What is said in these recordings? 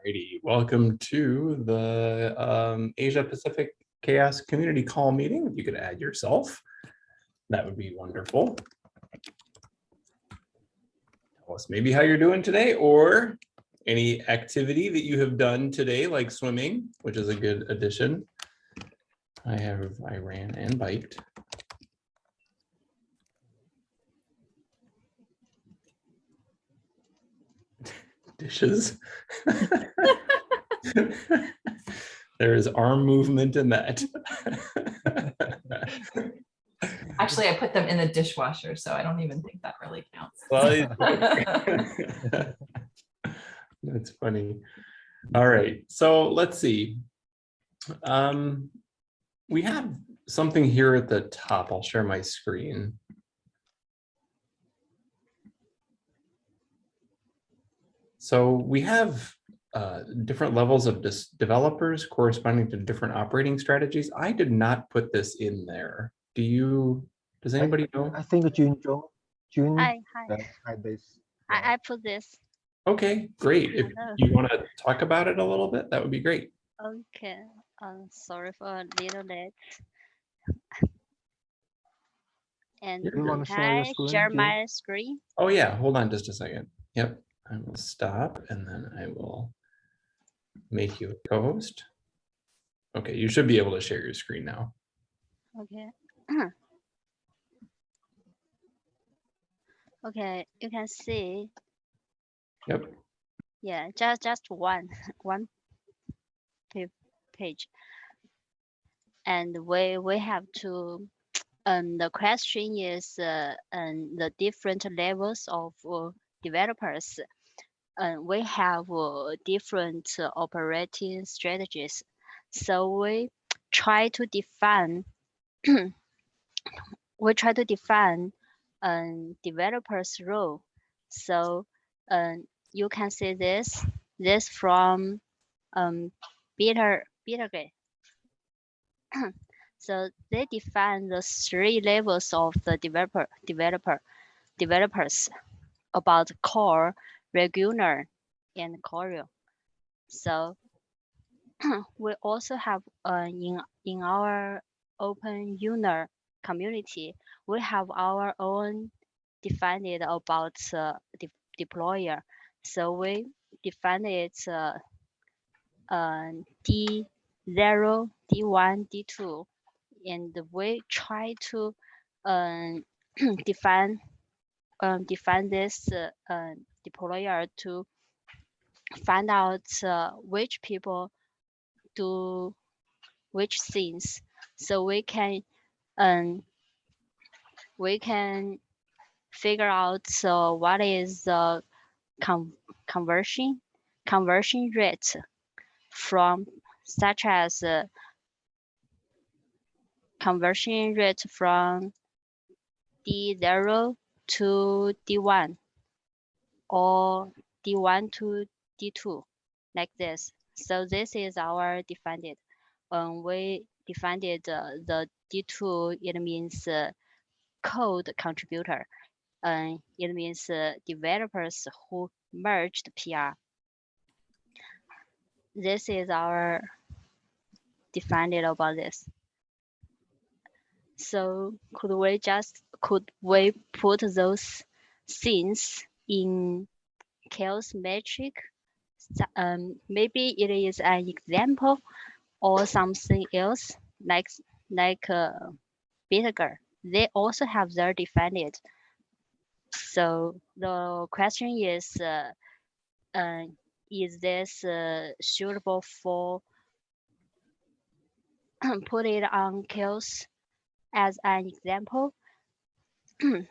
Alrighty, welcome to the um, Asia Pacific Chaos Community Call meeting. If you could add yourself, that would be wonderful. Tell us maybe how you're doing today or any activity that you have done today, like swimming, which is a good addition. I have, I ran and biked. Dishes. There is arm movement in that. Actually, I put them in the dishwasher, so I don't even think that really counts. Well, it- That's funny. All right, so let's see. Um, we have something here at the top. I'll share my screen. So we have uh, different levels of developers corresponding to different operating strategies. I did not put this in there. Do you, does anybody know? I think June Jo, June Hi, hi. uh, had this. I, I put this. Okay, great. If you want to talk about it a little bit, that would be great. Okay. Um, sorry for a little late. And You're wanna share your screen, share June? my screen. Oh yeah, hold on just a second. Yep, I will stop and then I will make you a co-host. Okay, you should be able to share your screen now. Okay. Okay, you can see, Yep, yeah, just, just one, one page. And we, we have to, um, the question is, uh, um, the different levels of uh, developers. Uh, we have uh, different operating strategies. So we try to define, we try to define um, developer's role. So um, you can see this, this from um, Peter, Petergate. so they define the three levels of the developer, developer, developers about core, regular, and choreo. So we also have uh, in in our openEuler community, we have our own defined about uh, de deployer. So we define it uh, uh, D zero, D one, D two, and we try to um, define um, define this uh, uh, deployer to find out uh, which people do which things. So we can um we can figure out uh, what is the con conversion conversion rate from such as uh, conversion rate from D0 to D1 or D1 to D2 like this. So this is our defined. When we defined it, uh, the D2, it means uh, code contributor. And it means uh, developers who merged PR. This is our defined about this. So could we just, could we put those things in chaos metric um, maybe it is an example or something else like like uh. They also have their defined. So the question is, uh, uh, is this uh, suitable for put it on chaos as an example?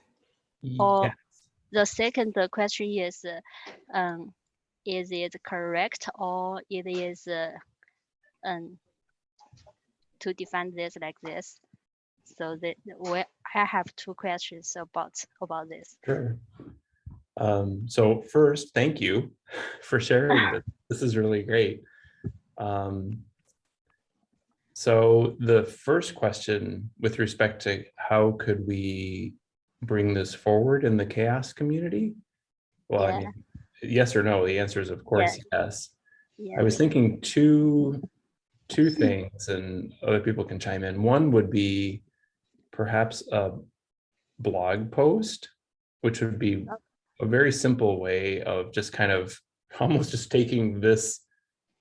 Or- Yes. The second question is, um, is it correct or it is uh, um, to define this like this? So that we, I have two questions about about this. Sure. Um, so first, thank you for sharing this. This is really great. Um, so the first question with respect to how could we bring this forward in the chaos community? Well, I mean, yes or no, the answer is of course yes. Yeah. I was thinking two, two things and other people can chime in. One would be perhaps a blog post, which would be oh. a very simple way of just kind of almost just taking this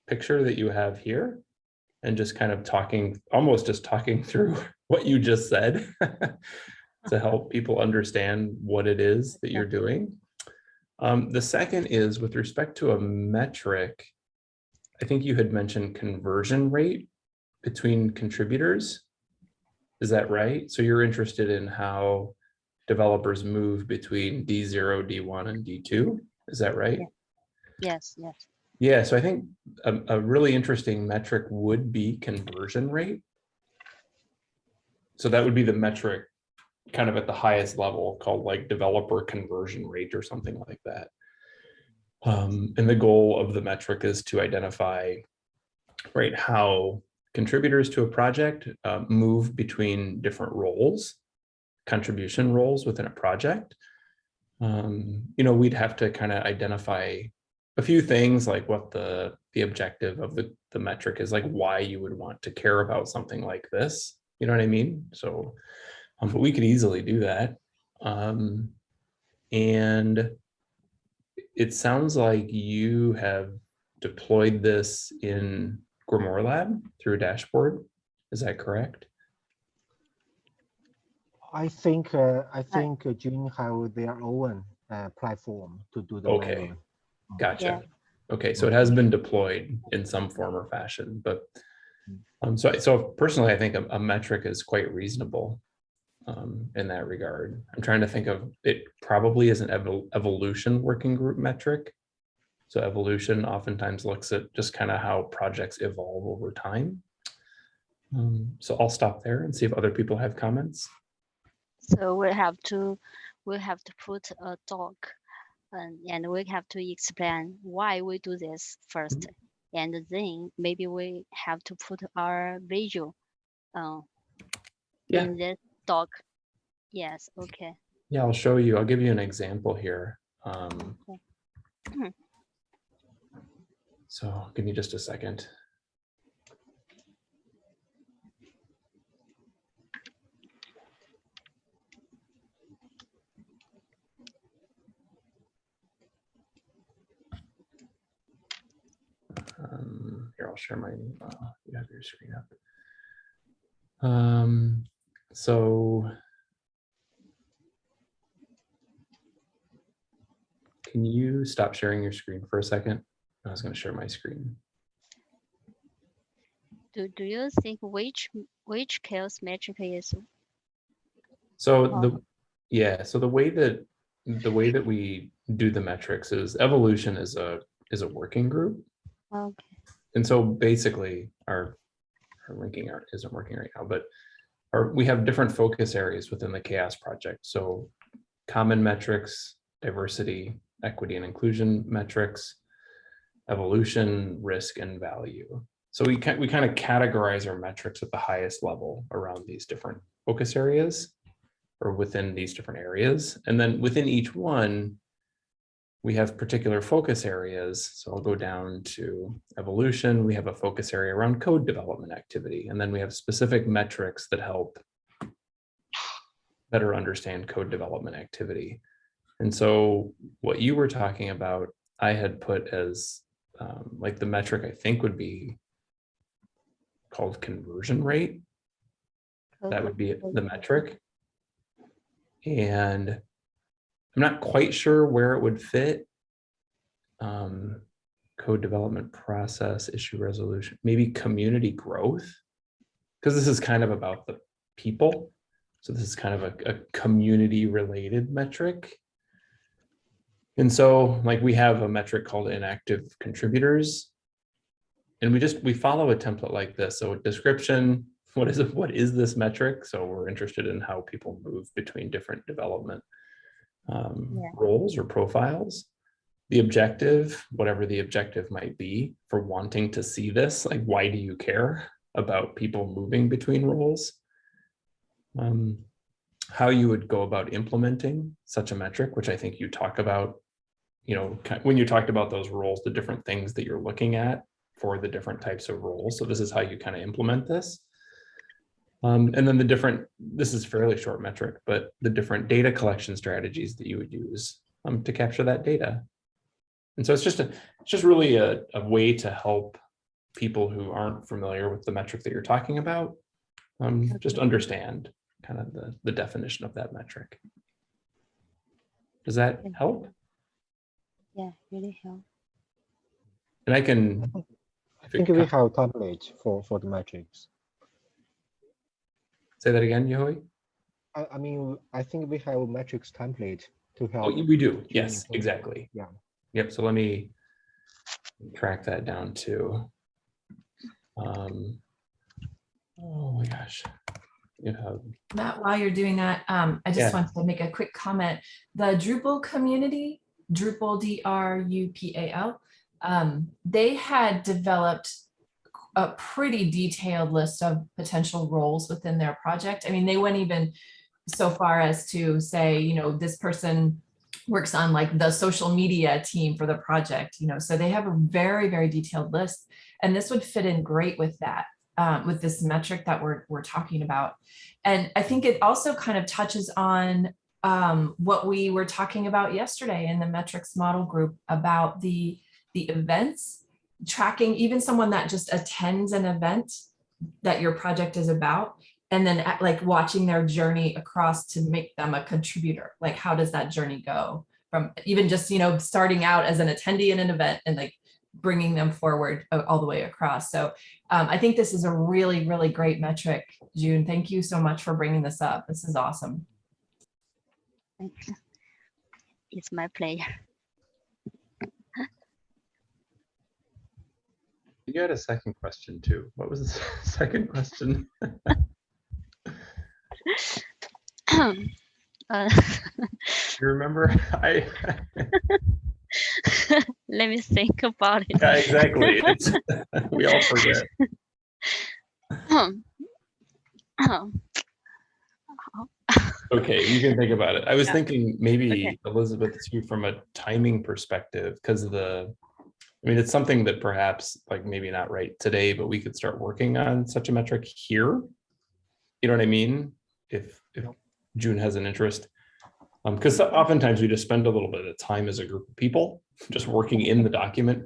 picture that you have here and just kind of talking, almost just talking through what you just said to help people understand what it is that you're doing. Um, the second is with respect to a metric, I think you had mentioned conversion rate between contributors. Is that right? So you're interested in how developers move between D0, D1, and D2? Is that right? Yes, yes. Yeah, so I think a, a really interesting metric would be conversion rate. So that would be the metric kind of at the highest level called like developer conversion rate or something like that. Um, and the goal of the metric is to identify, right, how contributors to a project uh, move between different roles, contribution roles within a project. Um, you know, we'd have to kind of identify a few things like what the the objective of the the metric is like why you would want to care about something like this you know what i mean so um, but we could easily do that um and it sounds like you have deployed this in grimoire lab through a dashboard is that correct I think, uh, I think uh, June have their own uh, platform to do the. Okay. manual. Gotcha. Okay, so it has been deployed in some form or fashion, but um, so, so personally, I think a, a metric is quite reasonable um, in that regard. I'm trying to think of, it probably is an evol- evolution working group metric. So evolution oftentimes looks at just kind of how projects evolve over time. Um, so I'll stop there and see if other people have comments. So we have to, we have to put a talk and, and we have to explain why we do this first. And then maybe we have to put our visual uh, Yeah. in this doc. Yes, okay. Yeah, I'll show you. I'll give you an example here. Um, Mhm. so give me just a second. Um, here, I'll share my, uh, you have your screen up. Um, so Can you stop sharing your screen for a second? I was going to share my screen. Do, do you think which, which chaos metric is, So Oh. the, yeah, so the way that, the way that we do the metrics is evolution is a, is a working group. okay, And so basically our, our linking art isn't working right now, but our, we have different focus areas within the chaos project. So common metrics, diversity, equity and inclusion metrics, evolution, risk and value. So we can, we kind of categorize our metrics at the highest level around these different focus areas or within these different areas. And then within each one, we have particular focus areas. So I'll go down to evolution. We have a focus area around code development activity. And then we have specific metrics that help better understand code development activity. And so what you were talking about, I had put as um, like the metric I think would be called conversion rate. That would be the metric. And I'm not quite sure where it would fit. Um, code development process, issue resolution, maybe community growth. Because this is kind of about the people. So this is kind of a, a community related metric. And so like we have a metric called inactive contributors. And we just, we follow a template like this. So description, what is it? What is this metric? So we're interested in how people move between different development um, Yeah. roles or profiles. The objective, whatever the objective might be for wanting to see this, like why do you care about people moving between roles? Um, how you would go about implementing such a metric, which I think you talk about you know, when you talked about those roles, the different things that you're looking at for the different types of roles. So this is how you kind of implement this. Um, and then the different, this is fairly short metric, but the different data collection strategies that you would use um, to capture that data. And so it's just a, it's just really a, a way to help people who aren't familiar with the metric that you're talking about, um, just understand kind of the, the definition of that metric. Does that help? Yeah, really help. And I can, I if it think we co- have template for, for the metrics. Say that again, Yehui? I, I mean, I think we have a metrics template to help. Oh, we do. Yes, exactly. Yeah. Yep. So let me track that down too. Um, oh my gosh. You have, Matt, while you're doing that, um, I Yeah. just wanted to make a quick comment. The Drupal community, Drupal, D R U P A L, um, they had developed a pretty detailed list of potential roles within their project. I mean, they went even so far as to say, you know, this person works on like the social media team for the project, you know, so they have a very, very detailed list. And this would fit in great with that, uh, with this metric that we're, we're talking about. And I think it also kind of touches on um, what we were talking about yesterday in the metrics model group about the, the events, tracking even someone that just attends an event that your project is about, and then at- like watching their journey across to make them a contributor. Like, how does that journey go from even just, you know, starting out as an attendee in an event and like bringing them forward uh, all the way across. So um, I think this is a really, really great metric. June, thank you so much for bringing this up. This is awesome. It's my pleasure. You had a second question too. What was the second question? Uh, You remember? I, Let me think about it. yeah, exactly. We all forget. Okay, you can think about it. I was Yeah. thinking maybe Okay. Elizabeth, too, from a timing perspective, because of the, I mean, it's something that perhaps like maybe not right today, but we could start working on such a metric here. You know what I mean? If, if June has an interest. Um, because oftentimes we just spend a little bit of time as a group of people, just working in the document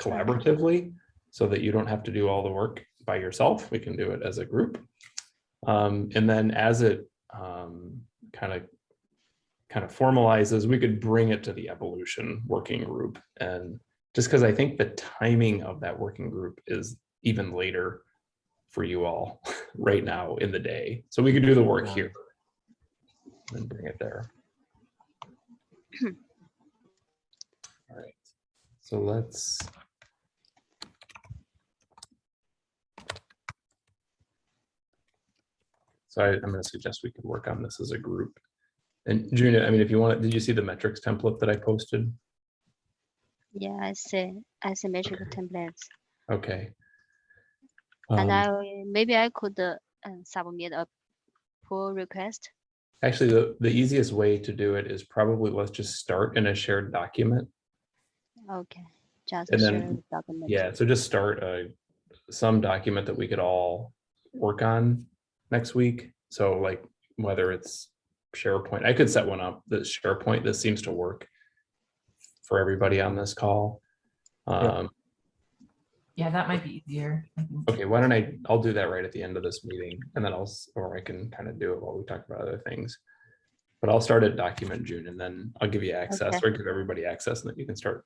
collaboratively, so that you don't have to do all the work by yourself. We can do it as a group. Um, and then as it um, kind of kind of formalizes, we could bring it to the evolution working group. And just because I think the timing of that working group is even later for you all right now in the day. So we could do the work Yeah. here and bring it there. All right, so let's. So I, I'm going to suggest we could work on this as a group. And Juna, I mean, if you want, did you see the metrics template that I posted? Yeah, I see. Metric templates. Okay. And Um, I, maybe I could uh, uh, submit a pull request. Actually, the, the easiest way to do it is probably let's just start in a shared document. Okay, just And then- document. Yeah, so just start a, some document that we could all work on next week. So like whether it's SharePoint, I could set one up, the SharePoint, this seems to work for everybody on this call. Um, Yeah, that might be easier. Okay, why don't I, I'll do that right at the end of this meeting and then I'll, or I can kind of do it while we talk about other things. But I'll start at document June and then I'll give you access Okay. or give everybody access and then you can start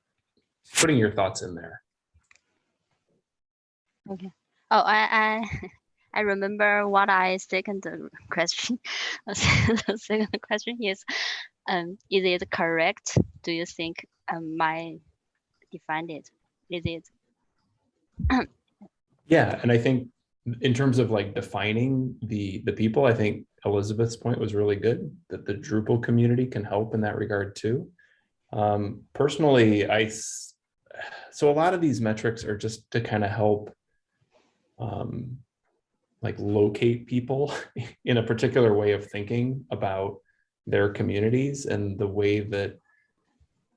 putting your thoughts in there. Okay. Oh, I, I, I remember what I second the question. The second question is, um, is it correct? Do you think um, my defined it? Is it? Yeah, and I think in terms of like defining the the people, I think Elizabeth's point was really good that the Drupal community can help in that regard too. Um, personally, I so a lot of these metrics are just to kind of help um, like locate people in a particular way of thinking about their communities and the way that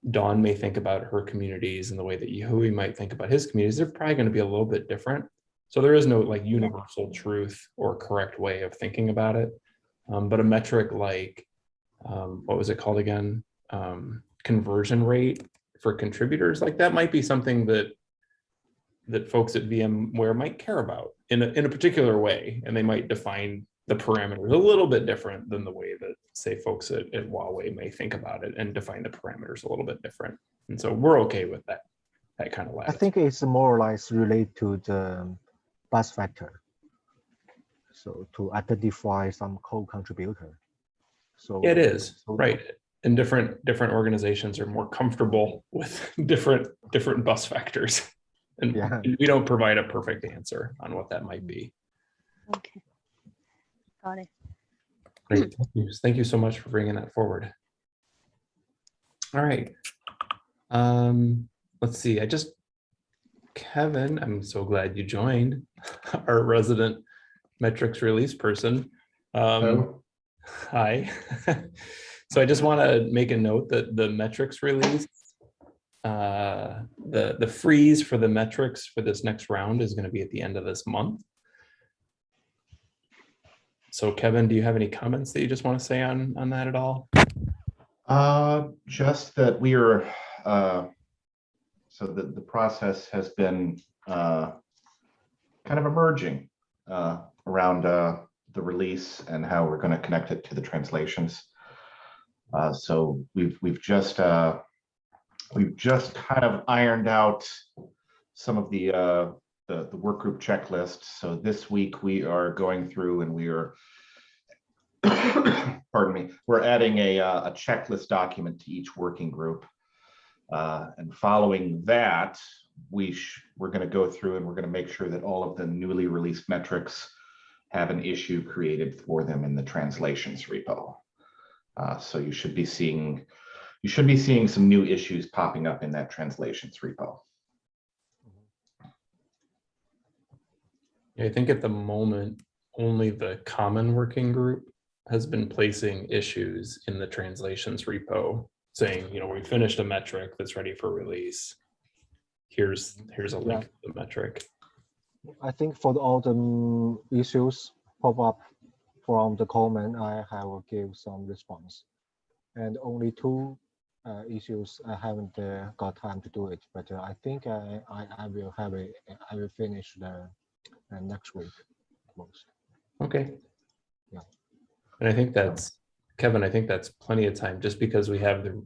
Dawn may think about her communities and the way that Yehui might think about his communities, they're probably going to be a little bit different. So there is no like universal truth or correct way of thinking about it. Um, but a metric like, um, what was it called again? Um, conversion rate for contributors, like that might be something that that folks at VMware might care about in a, in a particular way, and they might define the parameters a little bit different than the way that, say, folks at, at Huawei may think about it and define the parameters a little bit different. And so we're okay with that, that kind of I think it's more or less related to the bus factor. So to identify some co-contributor. So It is, so- right. And different, different organizations are more comfortable with different, different bus factors. And Yeah. and we don't provide a perfect answer on what that might be. Okay. Got it. Great, thank you. Thank you so much for bringing that forward. All right. Um, let's see, I just, Kevin, I'm so glad you joined, our resident metrics release person. Um, hi. So I just want to make a note that the metrics release, uh, the, the freeze for the metrics for this next round is going to be at the end of this month. So Kevin, do you have any comments that you just want to say on, on that at all? Uh, just that we are, uh, so the, the process has been, uh, kind of emerging, uh, around, uh, the release and how we're going to connect it to the translations. Uh, so we've, we've just, uh, we've just kind of ironed out some of the, uh, the, the work group checklist. So this week we are going through and we are pardon me, we're adding a, uh, a checklist document to each working group. Uh, and following that, we we're gonna go through and we're gonna make sure that all of the newly released metrics have an issue created for them in the translations repo. Uh, so you should be seeing, you should be seeing some new issues popping up in that translations repo. I think at the moment, only the common working group has been placing issues in the translations repo, saying, you know, we finished a metric that's ready for release. Here's, here's a link to the metric. I think for all the issues pop up from the comment, I have give some response. And only two uh, issues I haven't uh, got time to do it, but uh, I think I, I, I will have a, I will finish the uh, next week most. Okay. Yeah. And I think that's, Kevin, I think that's plenty of time, just because we have the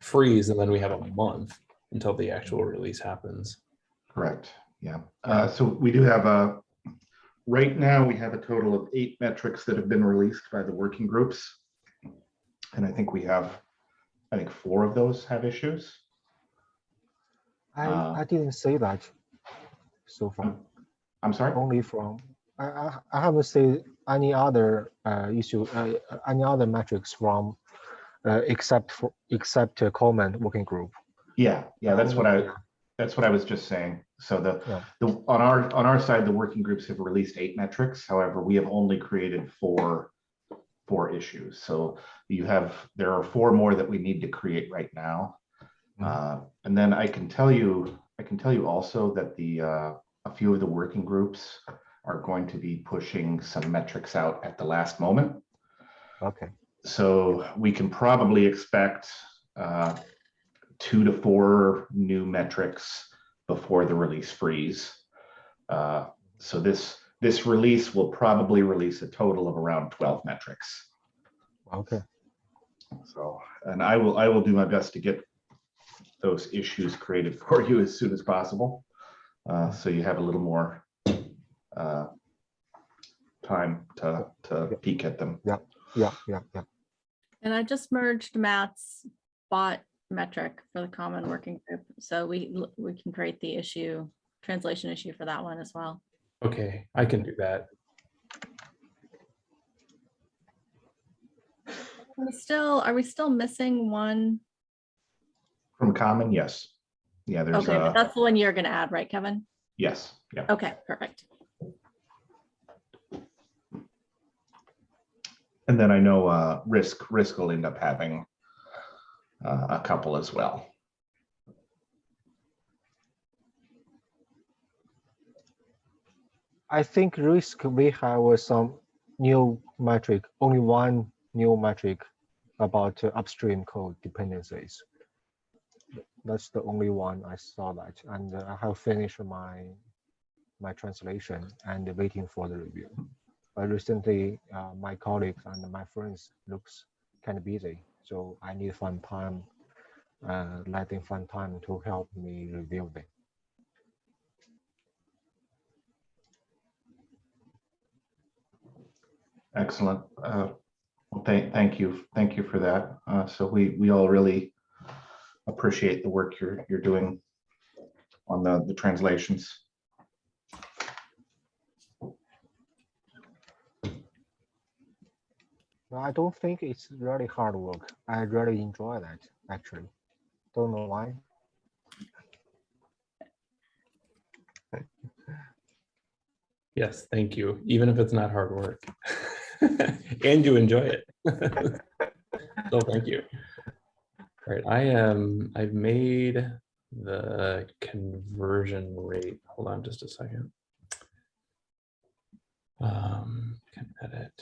freeze and then we have a month until the actual release happens. Correct, yeah. Uh, so we do have a, right now, we have a total of eight metrics that have been released by the working groups. And I think we have, I think four of those have issues. I, Uh, I didn't say that so far, I'm sorry? only from, I, I, I haven't seen any other uh, issue, uh, any other metrics from uh, except for, except uh, comment working group. Yeah, yeah, that's what I, that's what I was just saying. So the, Yeah. the, on our, on our side, the working groups have released eight metrics. However, we have only created four, four issues. So you have, there are four more that we need to create right now. Mhm. Uh, And then I can tell you, I can tell you also that the, uh, a few of the working groups are going to be pushing some metrics out at the last moment. Okay, So we can probably expect uh, two to four new metrics before the release freeze. Uh, So this, this release will probably release a total of around 12 metrics. okay, So, and I will, I will do my best to get those issues created for you as soon as possible. Uh, So you have a little more uh, time to, to peek at them. yeah, yeah, yeah. And I just merged Matt's bot metric for the common working group. So we, we can create the issue, translation issue for that one as well. Okay, I can do that. We still, are we still missing one? From common, yes. Yeah, there's Okay, but a, that's the one you're gonna add, right, Kevin? yes, yeah. Okay, perfect. And then I know uh, Risk, Risk will end up having uh, a couple as well. I think risk we have some new metric, only one new metric about uh, upstream code dependencies. That's the only one I saw that, and I have finished my my translation and waiting for the review. But recently, uh, my colleagues and my friends looks kind of busy, so I need some time, uh, letting find time to help me review them. Excellent. Uh, Well, thank, thank you, thank you for that. Uh, So we, we all really appreciate the work you're, you're doing on the, the translations. I don't think it's really hard work. I really enjoy that actually. Don't know why. Yes, thank you, even if it's not hard work. And you enjoy it. So thank you. All right, I am, I've made the conversion rate. Hold on just a second. Um, can edit.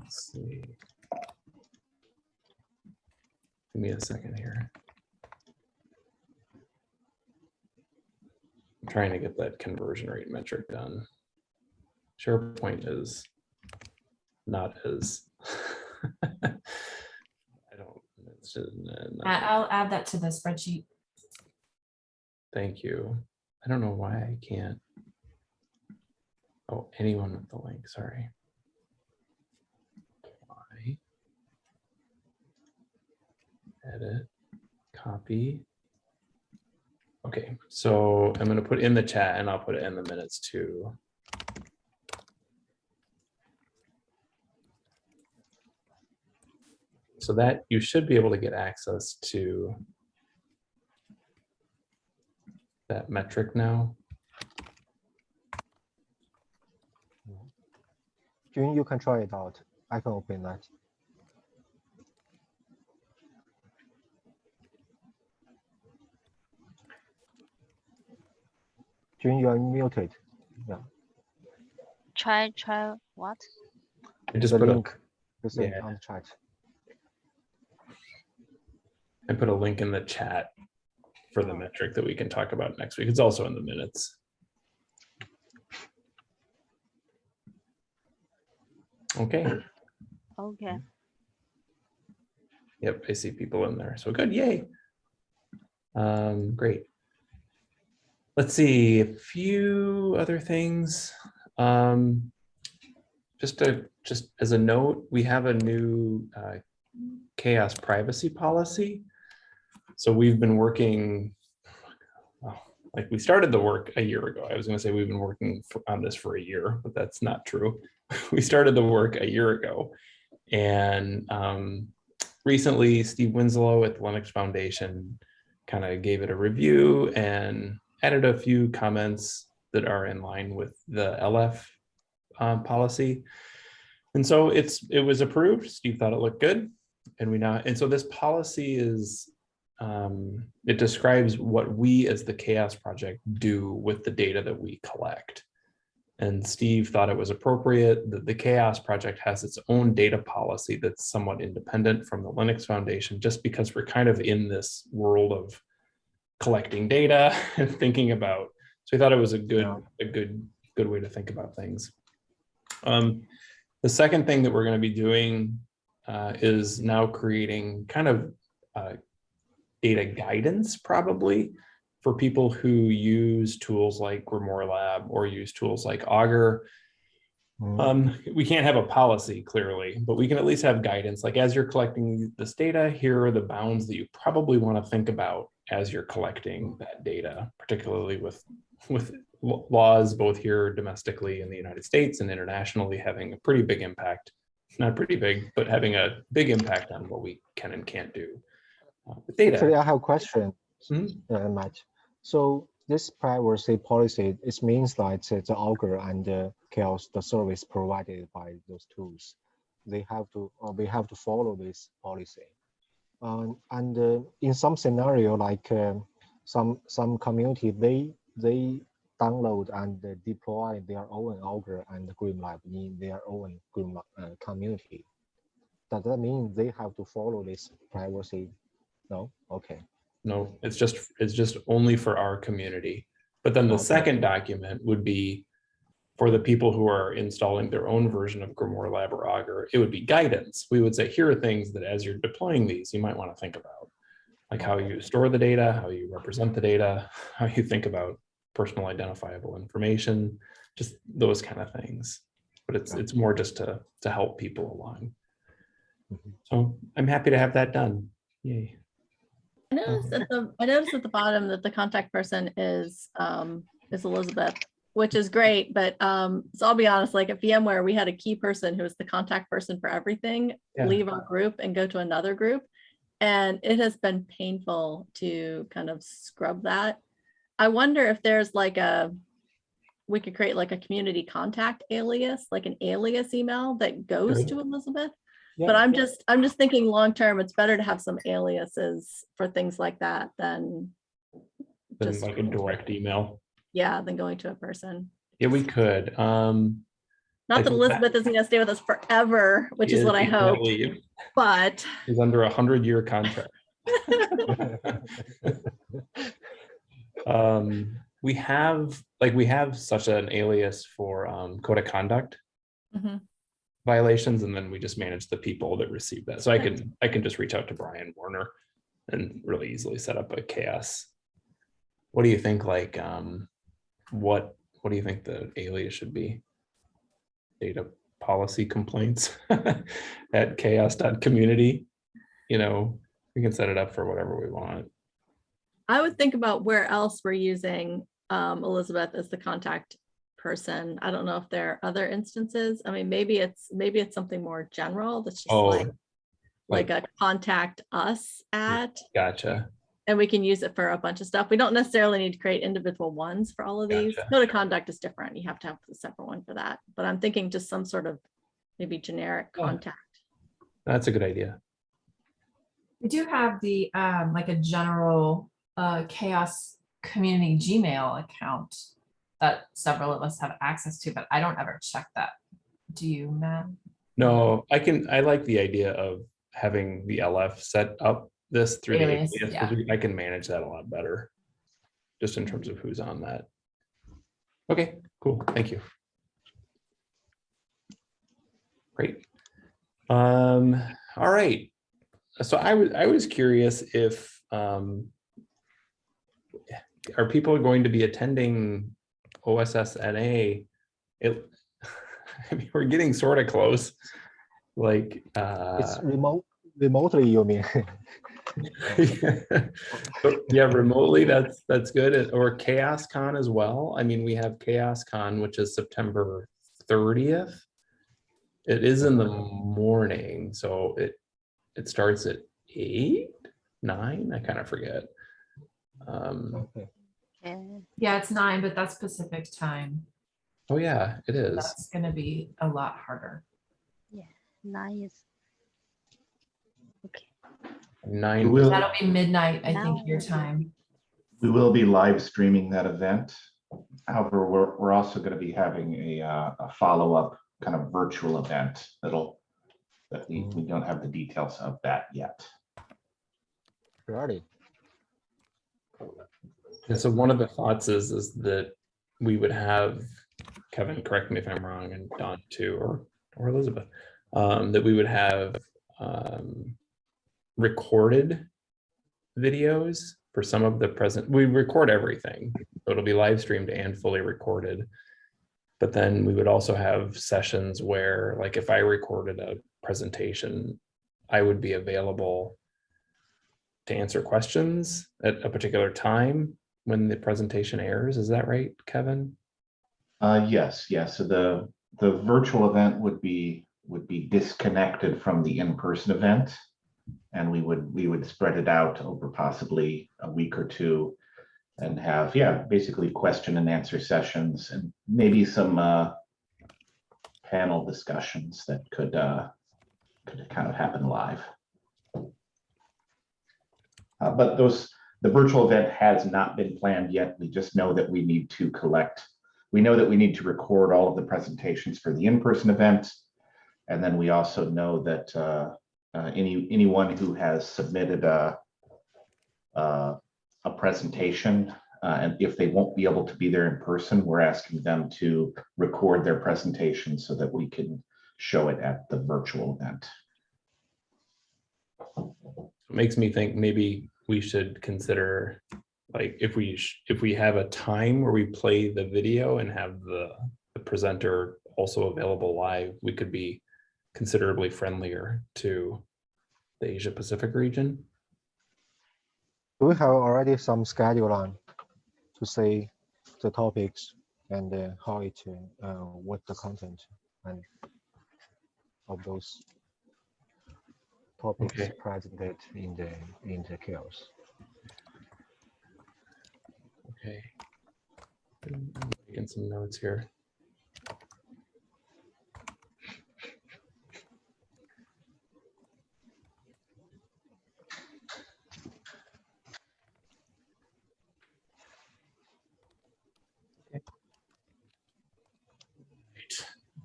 Let's see. Give me a second here. I'm trying to get that conversion rate metric done. SharePoint is not as. I don't, it's just, I- I'll add that to the spreadsheet. thank you. I don't know why I can't. Oh, anyone with the link, sorry. Why? Edit, copy. Okay, so I'm gonna put in the chat and I'll put it in the minutes too. So that you should be able to get access to that metric now. June, you can try it out. I can open that. June, you are muted. Yeah. Try, try what? I just The put a, link is in yeah. on the chat. I put a link in the chat for the metric that we can talk about next week. It's also in the minutes. Okay, Okay. yep, I see people in there. So good, yay. Um, great. Let's see, a few other things. Um, just to, just as a note, we have a new uh, chaos privacy policy. So we've been working, like we started the work a year ago. I was gonna say we've been working for- on this for a year, but that's not true. We started the work a year ago. And um, recently Steve Winslow at the Linux Foundation kind of gave it a review and added a few comments that are in line with the LF um, policy. And so it's, it was approved. Steve thought it looked good. And we now, and so this policy is, um, it describes what we as the Chaos Project do with the data that we collect. And Steve thought it was appropriate that the Chaos Project has its own data policy that's somewhat independent from the Linux Foundation, just because we're kind of in this world of collecting data and thinking about. So he thought it was a good, Yeah. a good, good way to think about things. Um, the second thing that we're going to be doing uh, is now creating kind of uh, data guidance, probably for people who use tools like Grimoire Lab or use tools like Augur. Mm, Um, we can't have a policy clearly, but we can at least have guidance. Like as you're collecting this data, here are the bounds that you probably want to think about as you're collecting that data, particularly with with laws both here domestically in the United States and internationally having a pretty big impact. Not pretty big, but having a big impact on what we can and can't do data. Actually, I have a question, Mhm. uh, Matt. So this privacy policy, it means that uh, the Augur and the Chaos, the service provided by those tools, they have to, or we have to follow this policy. Um, and uh, in some scenario, like um, some some community, they they download and uh, deploy their own Augur and Grimoire Lab in their own Green uh, community. Does that mean they have to follow this privacy? No. Okay. No, it's just, it's just only for our community. But then the Okay. second document would be for the people who are installing their own version of Grimoire Lab or Augur, it would be guidance. We would say, here are things that as you're deploying these, you might want to think about. Like how you store the data, how you represent the data, how you think about personal identifiable information, just those kind of things. But it's, it's more just to, to help people along. Mhm. So I'm happy to have that done. Yay. I noticed at the, I noticed at the bottom that the contact person is, um, is Elizabeth, which is great, but, um, so I'll be honest, like at VMware, we had a key person who was the contact person for everything, Yeah. leave our group and go to another group. And it has been painful to kind of scrub that. I wonder if there's like a, we could create like a community contact alias, like an alias email that goes to Elizabeth. Yeah, But I'm just, I'm just thinking long-term, it's better to have some aliases for things like that than, Than Just- like a direct email. yeah, than going to a person. Yeah, we could. Um, Not that that- Elizabeth isn't gonna stay with us forever, which is what I hope, but He's under a hundred year contract. Um, we have, like, we have such an alias for um, code of conduct Mhm. Violations, and then we just manage the people that receive that. So I can, I can just reach out to Brian Warner and really easily set up a chaos. What do you think, like, um, what, what do you think the alias should be? Data policy complaints at chaos.community, you know, we can set it up for whatever we want. I would think about where else we're using um, Elizabeth as the contact person. I don't know if there are other instances. I mean, maybe it's, maybe it's something more general that's just Oh, like, like a contact us at, Gotcha. and we can use it for a bunch of stuff. We don't necessarily need to create individual ones for all of these. Gotcha. Code of conduct is different. You have to have a separate one for that. But I'm thinking just some sort of maybe generic Yeah. contact. That's a good idea. We do have the, um, like a general, uh, chaos community Gmail account that several of us have access to, but I don't ever check that. Do you, Matt? No, I can, I like the idea of having the LF set up this through the 'cause we- I can manage that a lot better. Just in terms of who's on that. Okay, cool, thank you. Great. Um, all right. So I was, I was curious if, um, are people going to be attending OSS NA? It, I mean, we're getting sort of close. Like, uh, It's remote, remotely, you mean? yeah, remotely, that's, that's good. Or Chaos Con as well. I mean, we have Chaos Con, which is September thirtieth. It is in the morning, so it, it starts at eight, nine, I kind of forget. Um, Okay. Okay. Yeah, it's nine, but that's Pacific time. oh yeah, it is. That's gonna be a lot harder. Yeah, Nice. Okay. Nine, Will- That'll be midnight, I think, your time. We will be live streaming that event. However, we're, we're also going to be having a, uh, a follow-up kind of virtual event that'll, that we, we don't have the details of that yet. Really? Yeah, so one of the thoughts is, is that we would have, Kevin, correct me if I'm wrong, and Don too, or, or Elizabeth, um, that we would have, um, recorded videos for some of the present, we record everything, so it'll be live streamed and fully recorded. But then we would also have sessions where, like, if I recorded a presentation, I would be available to answer questions at a particular time when the presentation airs. Is that right, Kevin? Uh, yes, yes. So the, the virtual event would be, would be disconnected from the in-person event. And we would, we would spread it out over possibly a week or two and have, yeah, basically question and answer sessions and maybe some, uh, panel discussions that could, uh, could kind of happen live. Uh, but those, the virtual event has not been planned yet. We just know that we need to collect. We know that we need to record all of the presentations for the in-person event. And then we also know that uh, uh, any, anyone who has submitted a, uh, a presentation, uh, and if they won't be able to be there in person, we're asking them to record their presentation so that we can show it at the virtual event. It Makes me think maybe we should consider, like, if we, if we have a time where we play the video and have the, the presenter also available live, we could be considerably friendlier to the Asia Pacific region. We have already some schedule on to say the topics and uh, how it, uh, uh, what the content and of those topics Okay. presented in the in the CHAOSS? Okay. Making some notes here.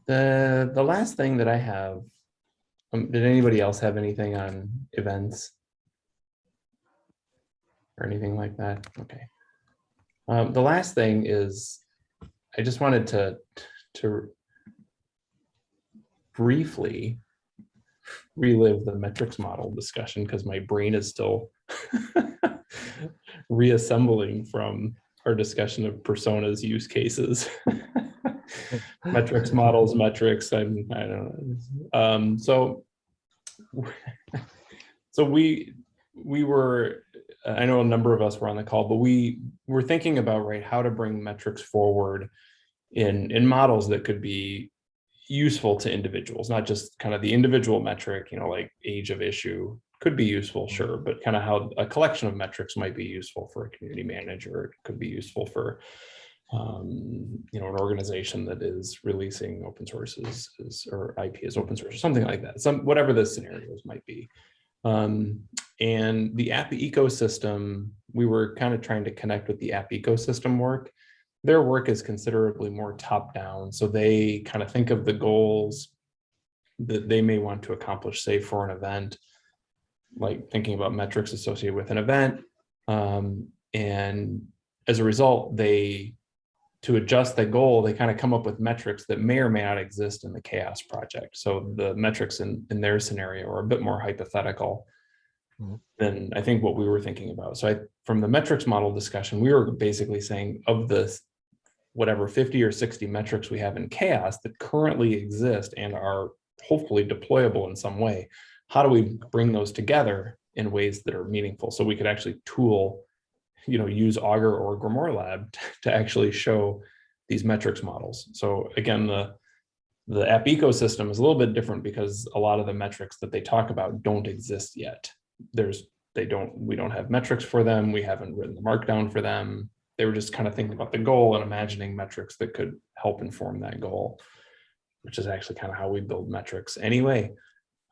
The, the last thing that I have, um, did anybody else have anything on events? Or anything like that? Okay. Um, the last thing is, I just wanted to, to briefly relive the metrics model discussion because my brain is still reassembling from our discussion of personas use cases. metrics models, metrics, I'm, I don't know. Um, so, so we, we were, I know a number of us were on the call, but we were thinking about, right, how to bring metrics forward in, in models that could be useful to individuals, not just kind of the individual metric, you know, like age of issue could be useful, sure, but kind of how a collection of metrics might be useful for a community manager, it could be useful for um, you know, an organization that is releasing open sources is, or IP as open source, or something like that, some, whatever the scenarios might be. Um, and the app ecosystem, we were kind of trying to connect with the app ecosystem work. Their work is considerably more top down. So they kind of think of the goals that they may want to accomplish, say for an event, like thinking about metrics associated with an event. Um, and as a result, they to adjust the goal, they kind of come up with metrics that may or may not exist in the CHAOSS project. So the metrics in, in their scenario are a bit more hypothetical Mhm. than I think what we were thinking about. So I, from the metrics model discussion, we were basically saying of the whatever 50 or 60 metrics we have in CHAOSS that currently exist and are hopefully deployable in some way, how do we bring those together in ways that are meaningful? So we could actually tool you know, use Augur or Grimoire Lab to actually show these metrics models. So again, the the app ecosystem is a little bit different because a lot of the metrics that they talk about don't exist yet. There's they don't we don't have metrics for them. We haven't written the markdown for them. They were just kind of thinking about the goal and imagining metrics that could help inform that goal, which is actually kind of how we build metrics anyway.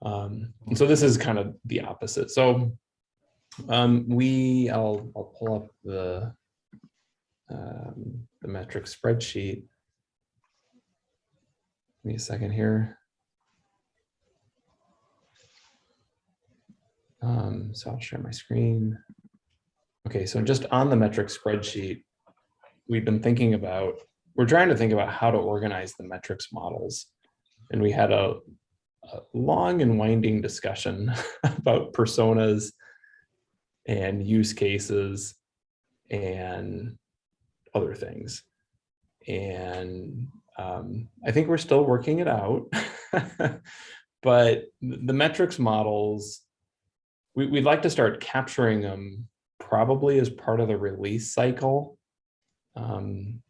Um, and so this is kind of the opposite. So um, we, I'll, I'll pull up the, um, the metric spreadsheet. Give me a second here. Um, so I'll share my screen. Okay, so just on the metric spreadsheet, we've been thinking about, we're trying to think about how to organize the metrics models. And we had a, a long and winding discussion about personas and use cases and other things. And um, I think we're still working it out. but the metrics models, we, we'd like to start capturing them probably as part of the release cycle. Um,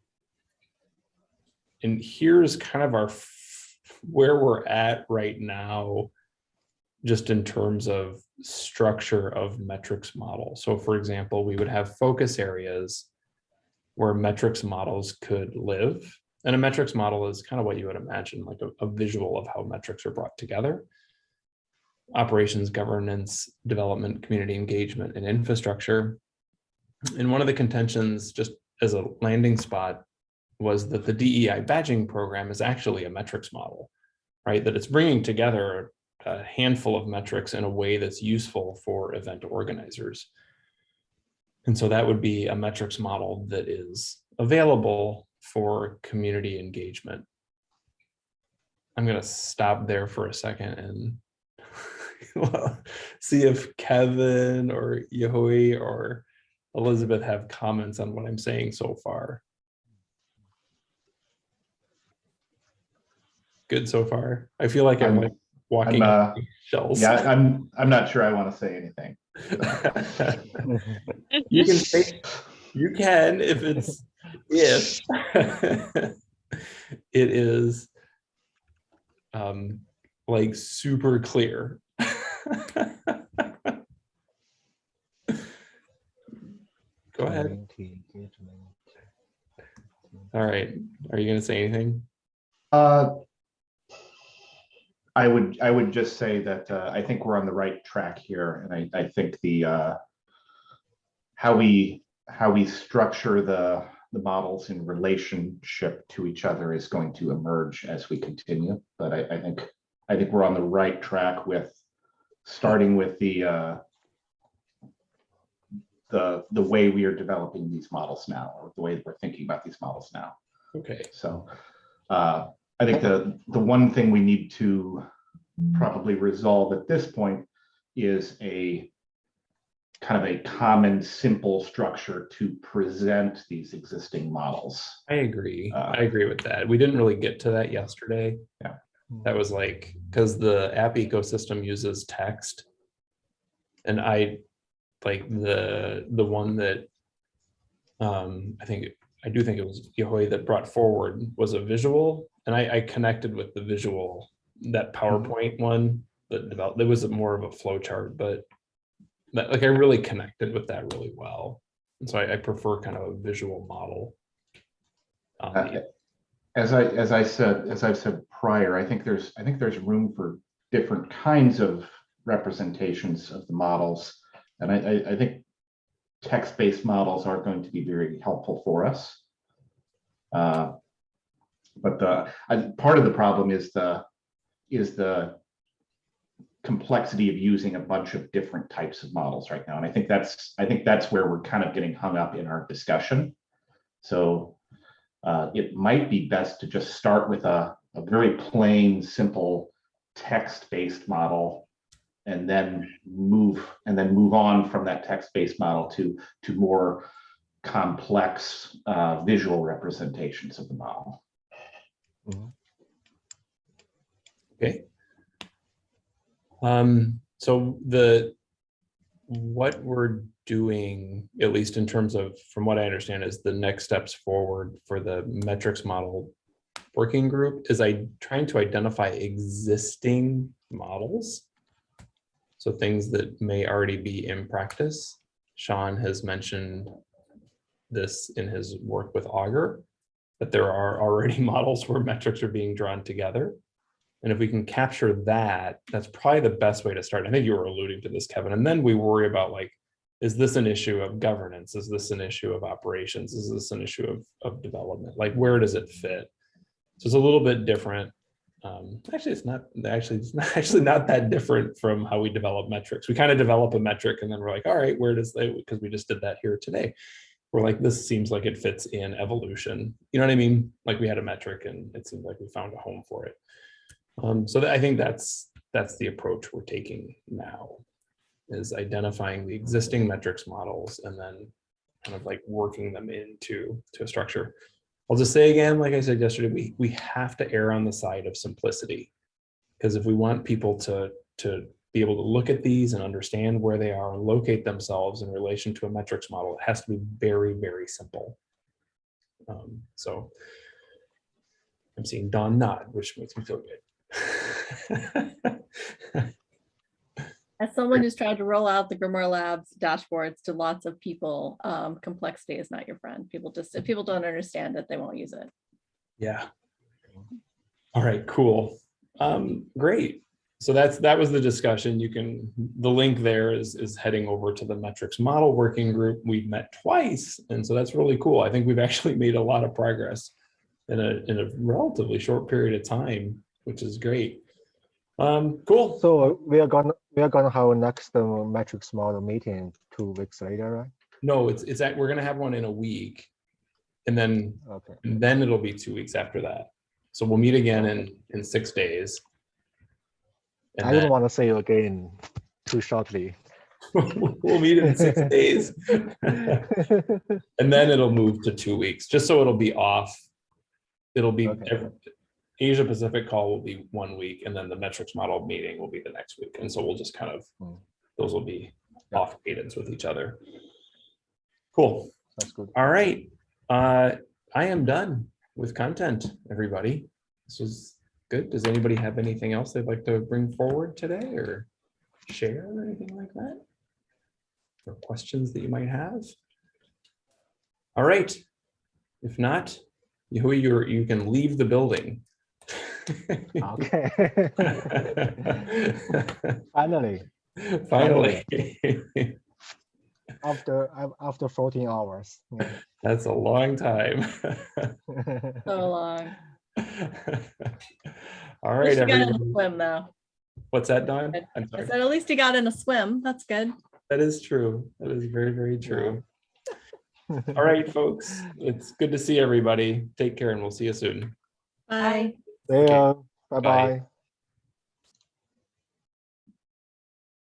and here's kind of our where we're at right now just in terms of structure of metrics model. So for example, we would have focus areas where metrics models could live. And a metrics model is kind of what you would imagine, like a, a visual of how metrics are brought together. operations, governance, development, community engagement, and infrastructure. And one of the contentions, just as a landing spot, was that the DEI badging program is actually a metrics model, right? That it's bringing together a handful of metrics in a way that's useful for event organizers. And so that would be a metrics model that is available for community engagement. I'm gonna stop there for a second and see if Kevin or Yehui or Elizabeth have comments on what I'm saying so far. Good so far. I feel like I'm I'm- like walking uh, shells. Yeah, I'm, I'm not sure I want to say anything. you can say, you can if it's if it is um like super clear. Go ahead. All right. Are you gonna say anything? Uh, I would, I would just say that uh, I think we're on the right track here, and I, I think the uh, how we, how we structure the, the models in relationship to each other is going to emerge as we continue. But I, I think, I think we're on the right track with starting with the uh, the, the way we are developing these models now, or the way that we're thinking about these models now. Okay. So uh, I think the, the one thing we need to probably resolve at this point is a kind of a common, simple structure to present these existing models. I agree. Uh, I agree with that. We didn't really get to that yesterday. Yeah. That was like, because the app ecosystem uses text. And I, like the, the one that, um, I think, I do think it was Yehui that brought forward was a visual. And I, I connected with the visual, that PowerPoint one that developed, there was more of a flow chart, but that, like, I really connected with that really well. And so I, I prefer kind of a visual model. the- Uh, As I, as I said, as I've said prior, I think there's, I think there's room for different kinds of representations of the models. And I, I, I think text-based models are going to be very helpful for us. Uh, But the, part of the problem is the, is the complexity of using a bunch of different types of models right now. And I think that's, I think that's where we're kind of getting hung up in our discussion. So uh, it might be best to just start with a, a very plain, simple text-based model and then move and then move on from that text-based model to to more complex uh, visual representations of the model. Mhm. Okay. Um, so the, what we're doing, at least in terms of, from what I understand, is the next steps forward for the metrics model working group is I trying to identify existing models. So things that may already be in practice. Sean has mentioned this in his work with Augur, that there are already models where metrics are being drawn together. And if we can capture that, that's probably the best way to start. I think you were alluding to this, Kevin. And then we worry about like, is this an issue of governance? Is this an issue of operations? Is this an issue of, of development? Like, where does it fit? So it's a little bit different. Um, actually, it's not actually, it's not actually not that different from how we develop metrics. We kind of develop a metric and then we're like, all right, where does they, because we just did that here today. We're like, this seems like it fits in evolution. You know what I mean? Like we had a metric and it seemed like we found a home for it. Um, so I think that's, that's the approach we're taking now is identifying the existing metrics models and then kind of like working them into to a structure. I'll just say again, like I said yesterday, we, we have to err on the side of simplicity. Because if we want people to, to be able to look at these and understand where they are and locate themselves in relation to a metrics model, it has to be very, very simple. Um, so I'm seeing Don nod, which makes me feel good. As someone who's tried to roll out the Grimoire Labs dashboards to lots of people, um, complexity is not your friend. People just, if people don't understand it, they won't use it. Yeah. All right, cool. Um, great. So that's, that was the discussion. You can, the link there is, is heading over to the metrics model working group. We've met twice, and so that's really cool. I think we've actually made a lot of progress in a, in a relatively short period of time, which is great. Um, cool. So uh, we are gonna, we are gonna have a next uh, metrics model meeting two weeks later, right? No, it's, it's that, we're gonna have one in a week. And then, Okay. and then it'll be two weeks after that. So we'll meet again in, in six days. And I don't want to say you again too shortly. we'll meet in six days. And then it'll move to two weeks, just so it'll be off. It'll be, Okay. Asia Pacific call will be one week and then the metrics model meeting will be the next week. And so we'll just kind of, Hmm. those will be Yeah. off cadence with each other. Cool. That's good. All right. Uh, I am done with content, everybody. This was good. Does anybody have anything else they'd like to bring forward today or share or anything like that? Or questions that you might have? All right. If not, you, you're, you can leave the building. Okay. Finally, Finally. after after 14 hours. Yeah. That's a long time. So long. All At you got in a swim though. What's that, Don? I'm I said, at least you got in a swim. That's good. That is true. That is very, very true. All right, folks. It's good to see everybody. Take care and we'll see you soon. Bye. See ya. Bye. Bye bye.